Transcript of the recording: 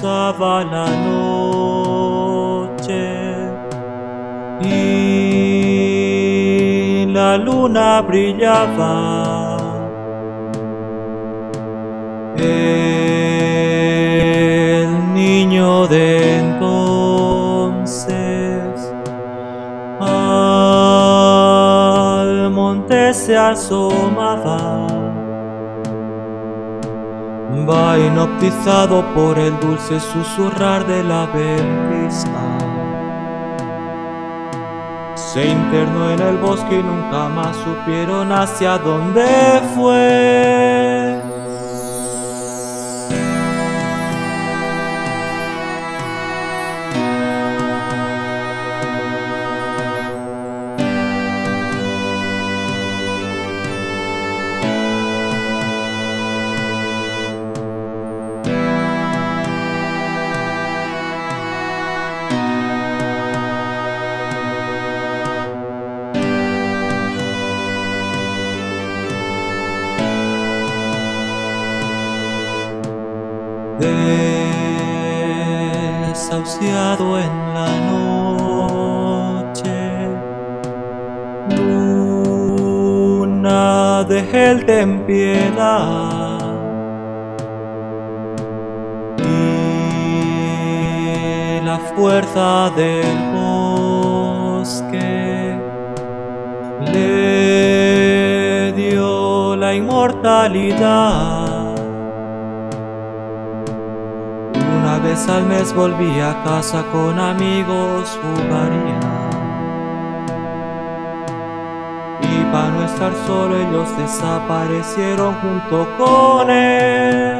Pasaba la noche y la luna brillaba. El niño de entonces al monte se asomaba. Va hipnotizado por el dulce susurrar de la ventisca. Se internó en el bosque y nunca más supieron hacia dónde fue. Desahuciado en la noche. Luna de él ten piedad. Y la fuerza del bosque le dio la inmortalidad. Al mes volvía a casa con amigos, jugaría. Y para no estar solo ellos desaparecieron junto con él.